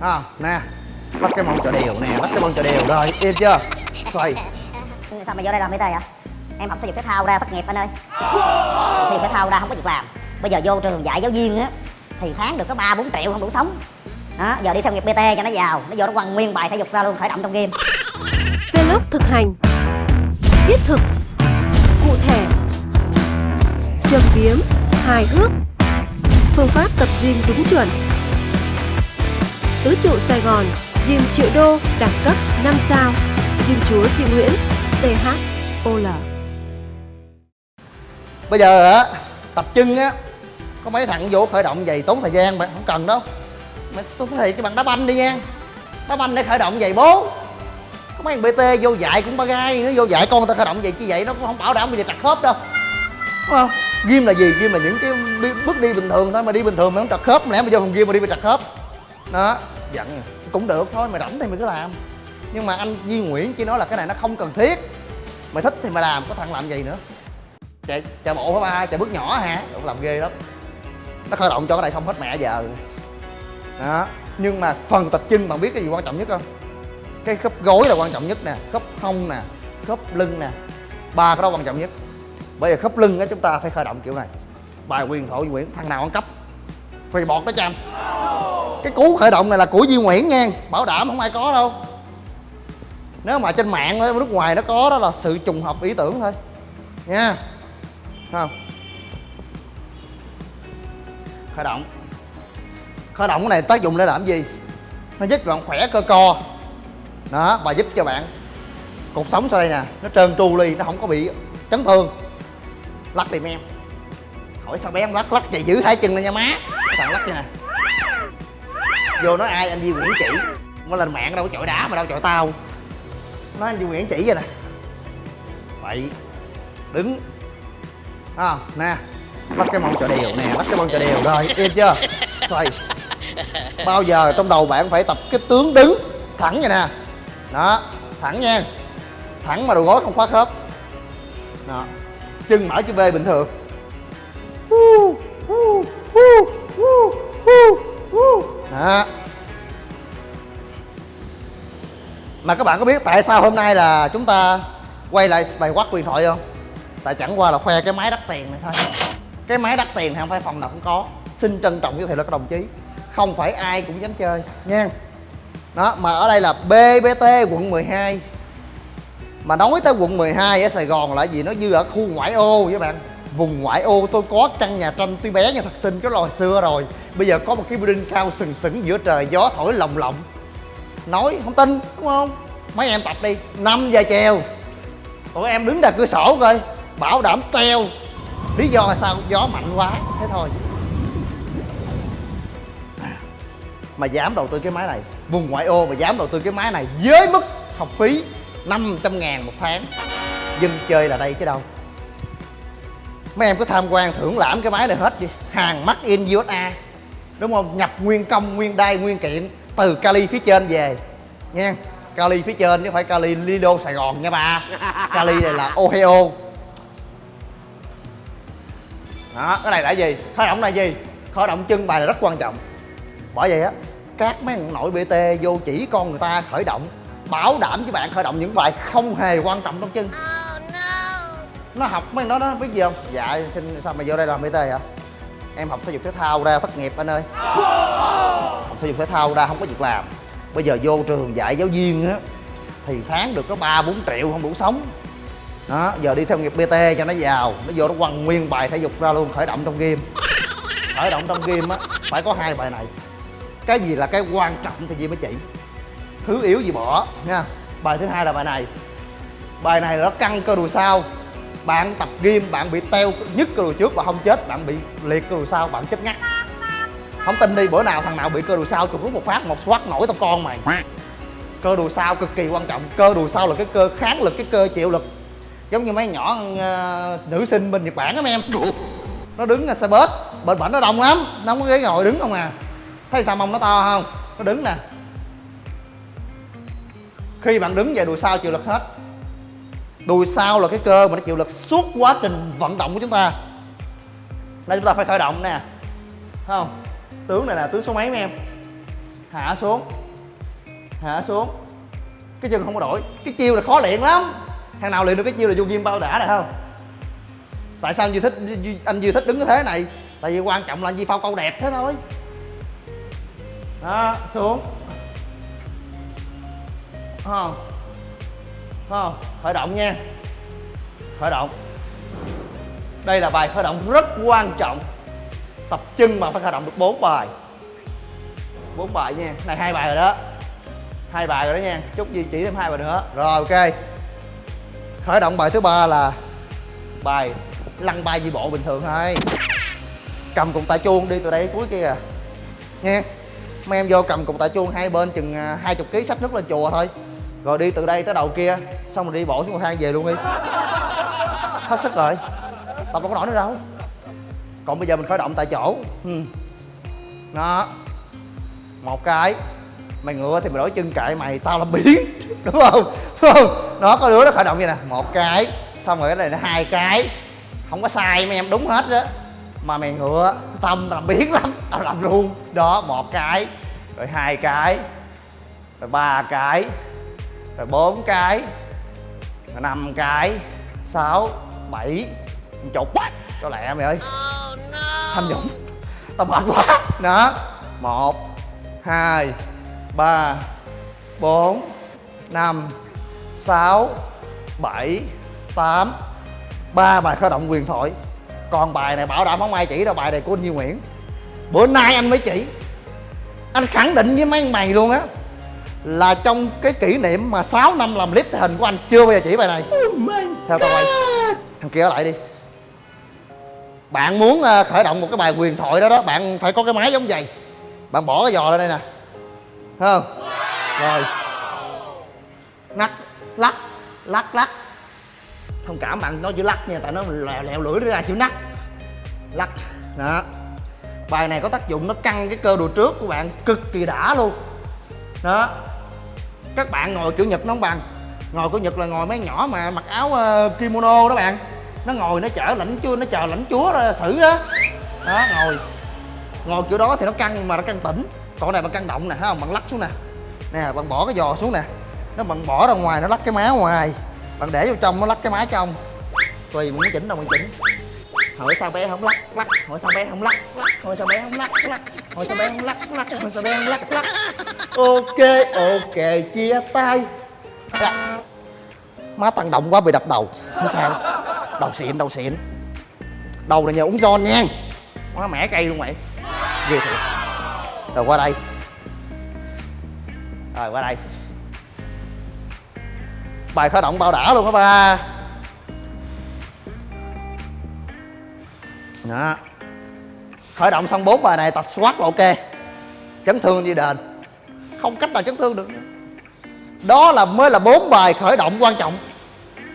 à, nè bắt cái mông cho đều nè bắt cái mông cho đều rồi yên chưa? Xoay. Sao mày vô đây làm PT vậy? Em học thể dục thể thao ra thất nghiệp anh ơi. Thể dục thể thao ra không có việc làm. Bây giờ vô trường dạy giáo viên á thì tháng được có ba bốn triệu không đủ sống. Đó giờ đi theo nghiệp PT cho nó giàu. Nó vô nó quăng nguyên bài thể dục ra luôn khởi động trong game. Vlog thực hành. Thiết thực. Cụ thể. Châm biếm. Hài hước. Phương pháp tập gym đúng chuẩn Tứ trụ Sài Gòn Gym triệu đô, đẳng cấp 5 sao Gym chúa Duy Nguyễn THOL bây giờ á, tập chân á, có mấy thằng vô khởi động vậy tốn thời gian mà, không cần đâu. Mày, tôi có thể cho bạn đá banh đi nha. Đá banh để khởi động vậy bố. Có mấy thằng bt vô dạy cũng ba gai nó vô dạy con người ta khởi động vậy chứ vậy, nó cũng không bảo đảm bây giờ trật khớp đâu. Đúng không? Gym là gì? Gym là những cái bước đi bình thường thôi, mà đi bình thường mà không trật khớp lẽ mà vô phòng gym mà đi mà trật khớp đó, giận. Cũng được thôi mày rảnh thì mày cứ làm. Nhưng mà anh Duy Nguyễn chỉ nói là cái này nó không cần thiết. Mày thích thì mày làm, có thằng làm gì nữa? Chạy chạy bộ hả ba? Chạy bước nhỏ hả? Cũng làm ghê lắm. Nó khởi động cho cái này không hết mẹ giờ. Đó, nhưng mà phần tập chân bạn biết cái gì quan trọng nhất không? Cái khớp gối là quan trọng nhất nè, khớp hông nè, khớp lưng nè. Ba cái đó quan trọng nhất. Bây giờ khớp lưng á, chúng ta phải khởi động kiểu này. Bài quyền thổ Duy Nguyễn, thằng nào ăn cắp? Phì bọt đó, chăm cái cú khởi động này là của Duy Nguyễn nha. Bảo đảm không ai có đâu. Nếu mà trên mạng ở nước ngoài nó có đó là sự trùng hợp ý tưởng thôi. Nha. Không khởi động. Khởi động cái này tác dụng để làm gì? Nó giúp bạn khỏe cơ co. Đó, và giúp cho bạn cột sống sau đây nè, nó trơn tru ly nó không có bị chấn thương. Lắc tìm em. Hỏi sao bé em lắc lắc vậy giữ hai chân lên nha má. Thằng lắc vậy nè vô nói ai anh Duy Nguyễn chỉ. Mới lên mạng đâu có chọi đá mà đâu chọi tao. Nói anh Duy Nguyễn chỉ vậy nè. Vậy đứng. À, nè bắt cái mông cho đều nè bắt cái mông cho đều. Rồi yên chưa? Xoay. Bao giờ trong đầu bạn phải tập cái tướng đứng thẳng vậy nè. Đó thẳng nha. Thẳng mà đầu gối không khóa khớp đó. Chân mở chữ V bình thường đó. Mà các bạn có biết tại sao hôm nay là chúng ta quay lại bài quát quyền thoại không? Tại chẳng qua là khoe cái máy đắt tiền này thôi. Cái máy đắt tiền thì không phải phòng nào cũng có. Xin trân trọng giới thiệu là các đồng chí. Không phải ai cũng dám chơi, nha. Đó, mà ở đây là BBT quận 12 mà nói tới quận 12 ở Sài Gòn là gì? Nó như ở khu ngoại ô với bạn vùng ngoại ô, tôi có căn nhà tranh tuy bé nhưng thật xinh, cái lò xưa rồi. Bây giờ có một cái building cao sừng sững giữa trời, gió thổi lồng lộng. Nói không tin, đúng không? Mấy em tập đi 5 giờ chiều. Tụi em đứng ra cửa sổ coi, bảo đảm treo. Lý do là sao? Gió mạnh quá, thế thôi. Mà dám đầu tư cái máy này, vùng ngoại ô mà dám đầu tư cái máy này với mức học phí 500 ngàn một tháng. Dân chơi là đây chứ đâu mấy em cứ tham quan thưởng lãm cái máy này hết đi hàng mắc in USA đúng không? Nhập nguyên công, nguyên đai, nguyên kiện. Từ Cali phía trên về. Nha Cali phía trên chứ không phải Cali Lido Sài Gòn nha ba. Cali này là Ohio. Đó, cái này là gì? Khởi động là gì? Khởi động chân bài là rất quan trọng. Bởi vậy á, các mấy thằng nội bt vô chỉ con người ta khởi động, bảo đảm với bạn khởi động những bài không hề quan trọng trong chân nó học mấy nó nó biết gì không? Dạ xin sao mày vô đây làm bt hả? Em học thể dục thể thao ra thất nghiệp anh ơi. Học thể dục thể thao ra không có việc làm. Bây giờ vô trường dạy giáo viên á thì tháng được có ba bốn triệu không đủ sống. Đó giờ đi theo nghiệp bt cho nó giàu. Nó vô nó quăng nguyên bài thể dục ra luôn khởi động trong game khởi động trong game á phải có hai bài này. Cái gì là cái quan trọng thì gì mới chị, thứ yếu gì bỏ nha. Bài thứ hai là bài này. Bài này là nó căng cơ đùi sau bạn tập gym bạn bị teo nhất cơ đùi trước và không chết bạn bị liệt cơ đùi sau bạn chết ngắt. Không tin đi bữa nào thằng nào bị cơ đùi sau chụp rút một phát một xoát nổi tao con mày. Cơ đùi sau cực kỳ quan trọng cơ đùi sau là cái cơ kháng lực cái cơ chịu lực. Giống như mấy nhỏ uh, nữ sinh bên nhật bản á em. Nó đứng là xe bus bên bển nó đông lắm nó không có ghế ngồi đứng không à. Thấy sao mông nó to không? Nó đứng nè. Khi bạn đứng về đùi sau chịu lực hết đùi sau là cái cơ mà nó chịu lực suốt quá trình vận động của chúng ta. Đây chúng ta phải khởi động nè. Thấy không? Tướng này là tướng số mấy mấy em? Hạ xuống. Hạ xuống. Cái chân không có đổi. Cái chiêu là khó luyện lắm. Thằng nào luyện được cái chiêu là vô ghim bao đã rồi không? Tại sao anh Duy thích anh Duy thích đứng cái thế này? Tại vì quan trọng là anh Duy phao câu đẹp thế thôi. Đó, xuống. Không? Không? Khởi động nha. Khởi động. Đây là bài khởi động rất quan trọng. Tập chân mà phải khởi động được 4 bài. 4 bài nha. Này hai bài rồi đó. Hai bài rồi đó nha. Chút gì chỉ thêm hai bài nữa. Rồi ok. Khởi động bài thứ ba là bài lăn bay di bộ bình thường thôi. Cầm cục tạ chuông đi từ đây cuối kia. Nha. Mấy em vô cầm cục tạ chuông hai bên chừng à, hai chục ký sách nước lên chùa thôi rồi đi từ đây tới đầu kia, xong rồi đi bộ xuống cầu thang về luôn đi. Hết sức rồi. Tập đâu có nổi nữa đâu. Còn bây giờ mình khởi động tại chỗ. Ừ. đó. Một cái. Mày ngựa thì mày đổi chân kệ mày, tao làm biến. Đúng không? Đúng không? Nó có đứa nó khởi động như nè. Một cái. Xong rồi cái này nó hai cái. Không có sai mấy em, đúng hết đó mà mày ngựa tâm tao làm biến lắm. Tao làm luôn. Đó, một cái. Rồi hai cái. Rồi ba cái rồi bốn cái rồi năm cái sáu bảy chục cho lẹ mày ơi? Tham nhũng. Tao mệt quá. Đó. Một hai ba bốn năm sáu bảy tám. Ba bài khởi động quyền thoại. Còn bài này bảo đảm không ai chỉ đâu bài này của anh Duy Nguyễn. Bữa nay anh mới chỉ. Anh khẳng định với mấy mày luôn á là trong cái kỷ niệm mà 6 năm làm clip hình của anh chưa bao giờ chỉ bài này. Theo tao quay thằng kia ở lại đi. Bạn muốn ờ, khởi động một cái bài quyền thoại đó đó bạn phải có cái máy giống vậy. Bạn bỏ cái giò lên đây nè. Thấy không? Rồi. Lắc lắc lắc lắc. Thông cảm bạn nói chữ lắc nha tại nó lèo, lèo lưỡi ra chữ nắc. Lắc. Đó. Bài này có tác dụng nó căng cái cơ đùi trước của bạn cực kỳ đã luôn. Đó các bạn ngồi kiểu nhật nó không bằng. Ngồi kiểu nhật là ngồi mấy nhỏ mà mặc áo uh, kimono đó bạn. Nó ngồi nó chở lãnh chúa nó chờ lãnh chúa ra xử á. Đó ngồi. Ngồi kiểu đó thì nó căng mà nó căng tỉnh. Còn này bằng căng động nè không? Bạn lắc xuống nè. Nè bạn bỏ cái giò xuống nè. Nó bằng bỏ ra ngoài nó lắc cái má ngoài. Bạn để vô trong nó lắc cái má trong. Tùy mình muốn chỉnh đâu mình chỉnh hỏi sao bé không lắc lắc. Hỏi sao bé không lắc lắc. Hỏi sao bé không lắc lắc. Hỏi sao bé không lắc lắc. Hỏi sao bé không lắc lắc. Ok ok, chia tay. Má tăng động quá bị đập đầu. Không sao. Đầu xịn đầu xịn. Đầu này nhờ uống giòn nha. Má mẻ cây luôn mày. Ghê thiệt. Rồi qua đây. Rồi qua đây. Bài khởi động bao đã luôn đó ba. Đó. Khởi động xong bốn bài này tập squat là ok. Chấn thương đi đền. Không cách nào chấn thương được. Đó là mới là bốn bài khởi động quan trọng.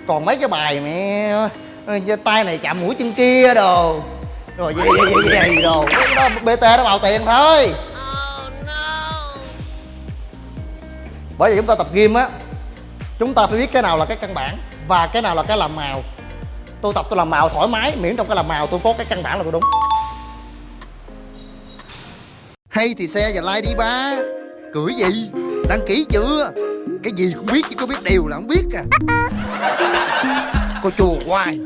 Còn mấy cái bài mẹ tay này chạm mũi chân kia đồ. Rồi gì gì gì, gì đồ. Cái đó bt nó bào tiền thôi. Bởi vì chúng ta tập gym á chúng ta phải biết cái nào là cái căn bản và cái nào là cái làm màu tôi tập tôi làm màu thoải mái miễn trong cái làm màu tôi có cái căn bản là tôi đúng. Hay thì xe và like đi ba. Cười gì? Đăng ký chưa? Cái gì cũng biết chứ có biết điều là không biết à. Cô chùa hoài